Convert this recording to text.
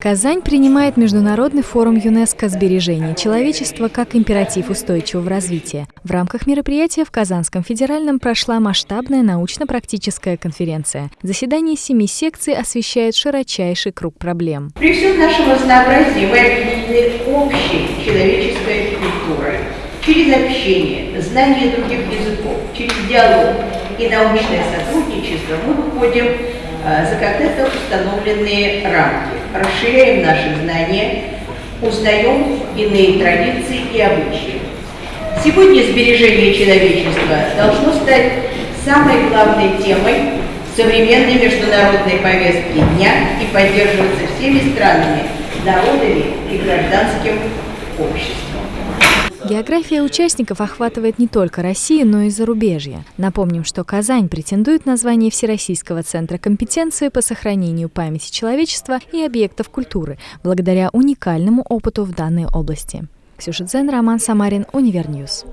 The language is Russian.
Казань принимает Международный форум ЮНЕСКО «Сбережение человечества» как императив устойчивого развития. В рамках мероприятия в Казанском федеральном прошла масштабная научно-практическая конференция. Заседание семи секций освещает широчайший круг проблем. При всем нашем разнообразии мы объединены общей человеческой культурой. Через общение, знание других языков, через диалог и научное сотрудничество мы выходим Э, за когда-то установленные рамки, расширяем наши знания, узнаем иные традиции и обычаи. Сегодня сбережение человечества должно стать самой главной темой современной международной повестки дня и поддерживаться всеми странами, народами и гражданским обществом. География участников охватывает не только Россию, но и зарубежье. Напомним, что Казань претендует на звание Всероссийского центра компетенции по сохранению памяти человечества и объектов культуры, благодаря уникальному опыту в данной области. Ксюша Дзен, Роман Самарин, Универньюз.